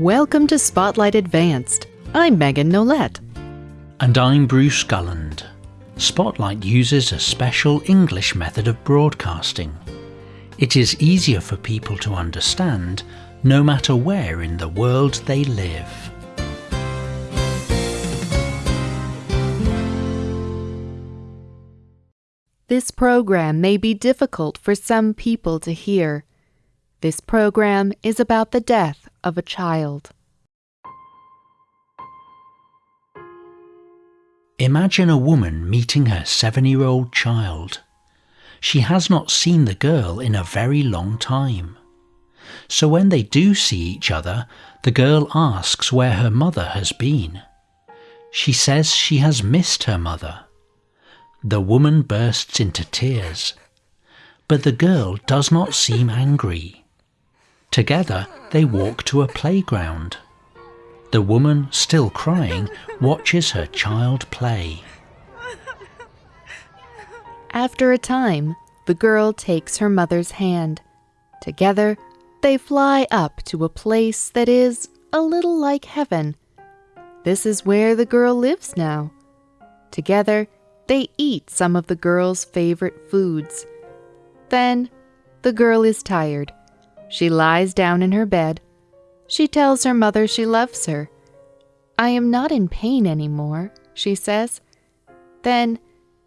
Welcome to Spotlight Advanced. I'm Megan Nolette. And I'm Bruce Gulland. Spotlight uses a special English method of broadcasting. It is easier for people to understand no matter where in the world they live. This program may be difficult for some people to hear. This program is about the death of a child. Imagine a woman meeting her seven year old child. She has not seen the girl in a very long time. So when they do see each other, the girl asks where her mother has been. She says she has missed her mother. The woman bursts into tears. But the girl does not seem angry. Together they walk to a playground. The woman, still crying, watches her child play. After a time, the girl takes her mother's hand. Together, they fly up to a place that is a little like heaven. This is where the girl lives now. Together, they eat some of the girl's favorite foods. Then, the girl is tired. She lies down in her bed she tells her mother she loves her. I am not in pain anymore, she says. Then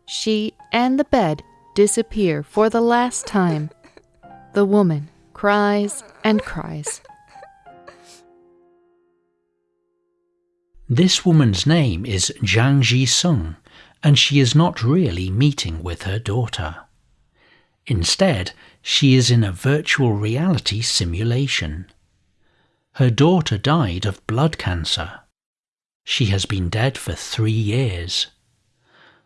she and the bed disappear for the last time. The woman cries and cries. This woman's name is Zhang Ji-sung, and she is not really meeting with her daughter. Instead, she is in a virtual reality simulation. Her daughter died of blood cancer. She has been dead for three years.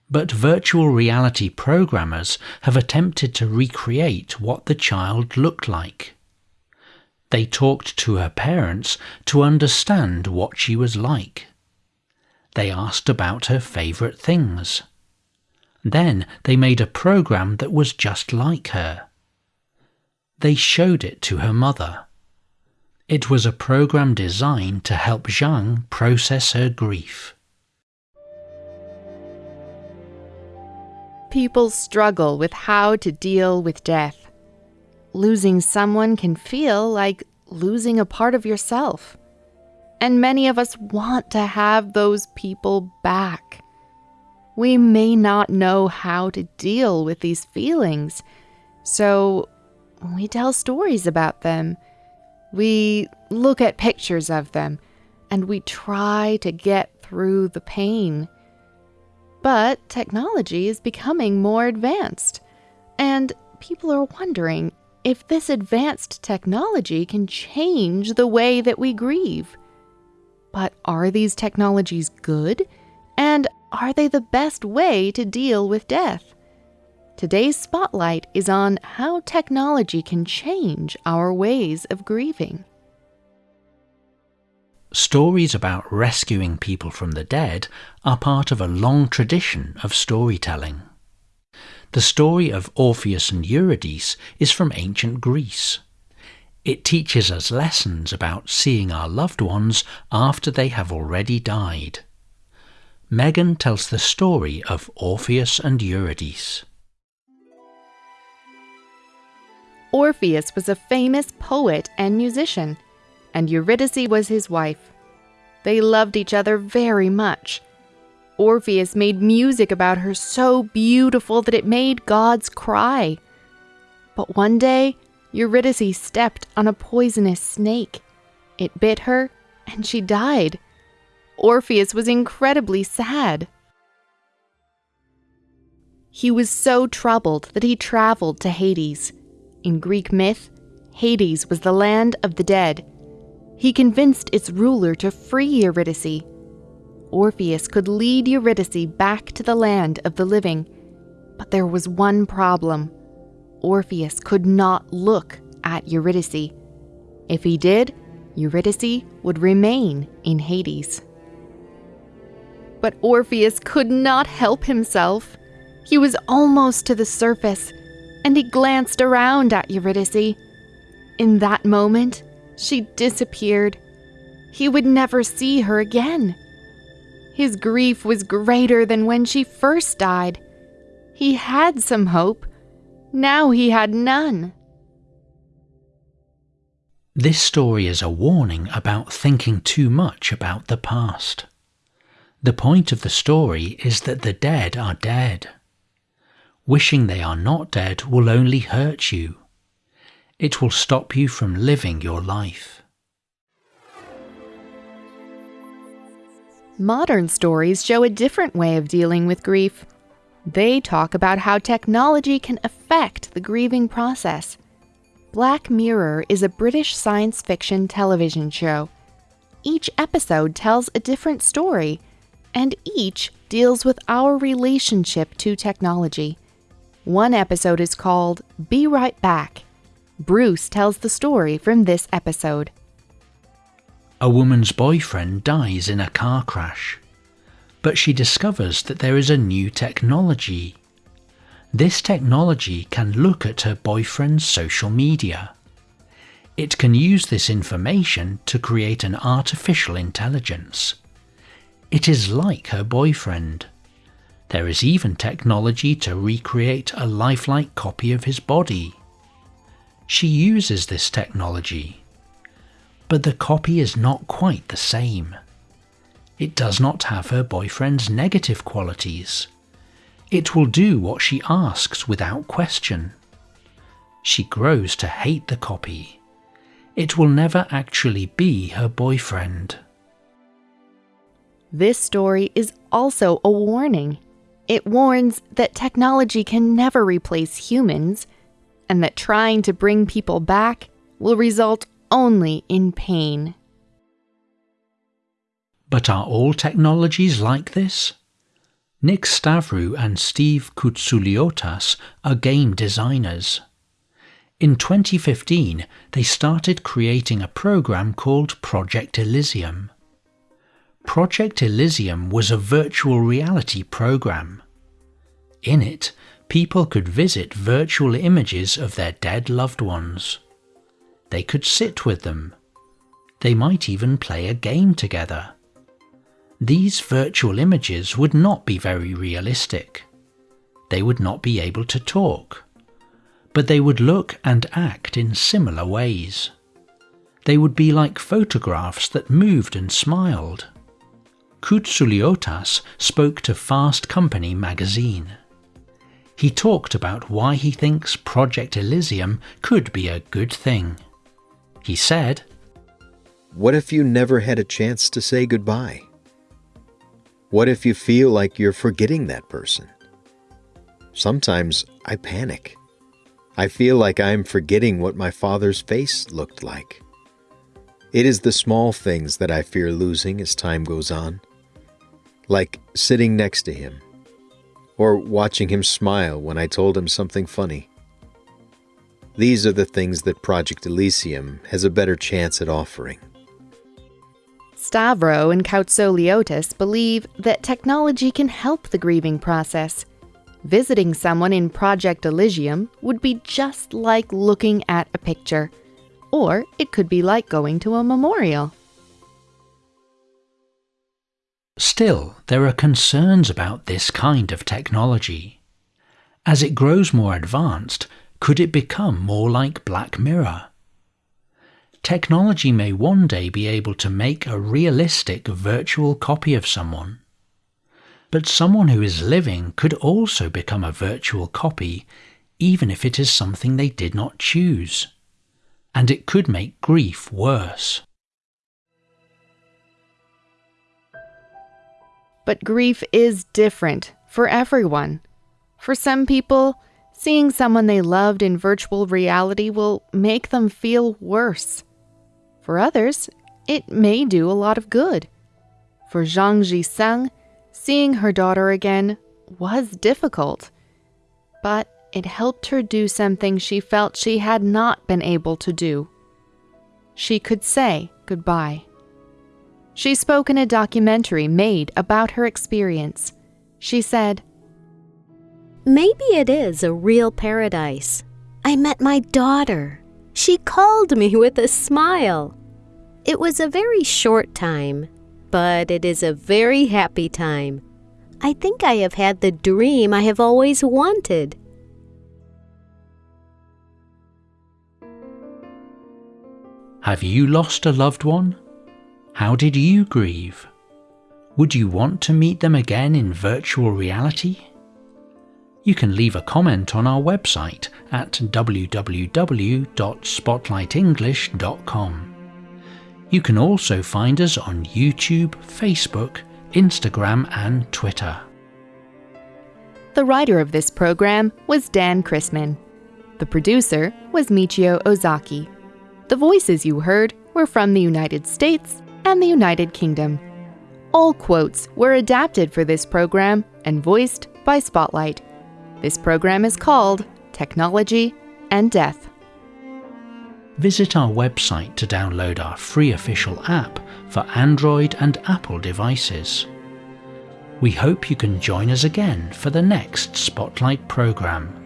But virtual reality programmers have attempted to recreate what the child looked like. They talked to her parents to understand what she was like. They asked about her favourite things. Then they made a program that was just like her. They showed it to her mother. It was a program designed to help Zhang process her grief. People struggle with how to deal with death. Losing someone can feel like losing a part of yourself. And many of us want to have those people back. We may not know how to deal with these feelings, so we tell stories about them we look at pictures of them and we try to get through the pain. But technology is becoming more advanced, and people are wondering if this advanced technology can change the way that we grieve. But are these technologies good? And are they the best way to deal with death? Today's spotlight is on how technology can change our ways of grieving. Stories about rescuing people from the dead are part of a long tradition of storytelling. The story of Orpheus and Eurydice is from ancient Greece. It teaches us lessons about seeing our loved ones after they have already died. Megan tells the story of Orpheus and Eurydice. Orpheus was a famous poet and musician, and Eurydice was his wife. They loved each other very much. Orpheus made music about her so beautiful that it made gods cry. But one day, Eurydice stepped on a poisonous snake. It bit her, and she died. Orpheus was incredibly sad. He was so troubled that he traveled to Hades. In Greek myth, Hades was the land of the dead. He convinced its ruler to free Eurydice. Orpheus could lead Eurydice back to the land of the living. But there was one problem Orpheus could not look at Eurydice. If he did, Eurydice would remain in Hades. But Orpheus could not help himself. He was almost to the surface and he glanced around at Eurydice. In that moment, she disappeared. he would never see her again. His grief was greater than when she first died. He had some hope. Now he had none. This story is a warning about thinking too much about the past. The point of the story is that the dead are dead. Wishing they are not dead will only hurt you. It will stop you from living your life. Modern stories show a different way of dealing with grief. They talk about how technology can affect the grieving process. Black Mirror is a British science fiction television show. Each episode tells a different story, and each deals with our relationship to technology. One episode is called Be Right Back. Bruce tells the story from this episode. A woman's boyfriend dies in a car crash, but she discovers that there is a new technology. This technology can look at her boyfriend's social media. It can use this information to create an artificial intelligence. It is like her boyfriend. There is even technology to recreate a lifelike copy of his body. She uses this technology. But the copy is not quite the same. It does not have her boyfriend's negative qualities. It will do what she asks without question. She grows to hate the copy. It will never actually be her boyfriend. This story is also a warning. It warns that technology can never replace humans, and that trying to bring people back will result only in pain. But are all technologies like this? Nick Stavrou and Steve Koutsouliotas are game designers. In 2015, they started creating a program called Project Elysium. Project Elysium was a virtual reality program. In it, people could visit virtual images of their dead loved ones. They could sit with them. They might even play a game together. These virtual images would not be very realistic. They would not be able to talk. But they would look and act in similar ways. They would be like photographs that moved and smiled. Koutsouliotas spoke to Fast Company magazine. He talked about why he thinks Project Elysium could be a good thing. He said, What if you never had a chance to say goodbye? What if you feel like you're forgetting that person? Sometimes I panic. I feel like I'm forgetting what my father's face looked like. It is the small things that I fear losing as time goes on like sitting next to him, or watching him smile when I told him something funny. These are the things that Project Elysium has a better chance at offering. Stavrou and Koutsouliotas believe that technology can help the grieving process. Visiting someone in Project Elysium would be just like looking at a picture, or it could be like going to a memorial. Still, there are concerns about this kind of technology. As it grows more advanced, could it become more like Black Mirror? Technology may one day be able to make a realistic virtual copy of someone. But someone who is living could also become a virtual copy, even if it is something they did not choose. And it could make grief worse. But grief is different for everyone. For some people, seeing someone they loved in virtual reality will make them feel worse. For others, it may do a lot of good. For Zhang Jisung, seeing her daughter again was difficult, but it helped her do something she felt she had not been able to do. She could say goodbye. She spoke in a documentary made about her experience. She said, Maybe it is a real paradise. I met my daughter. She called me with a smile. It was a very short time, but it is a very happy time. I think I have had the dream I have always wanted. Have you lost a loved one? How did you grieve? Would you want to meet them again in virtual reality? You can leave a comment on our website at www.spotlightenglish.com. You can also find us on YouTube, Facebook, Instagram, and Twitter. The writer of this program was Dan Chrisman. The producer was Michio Ozaki. The voices you heard were from the United States and the United Kingdom. All quotes were adapted for this program and voiced by Spotlight. This program is called Technology and Death. Visit our website to download our free official app for Android and Apple devices. We hope you can join us again for the next Spotlight program.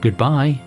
Goodbye.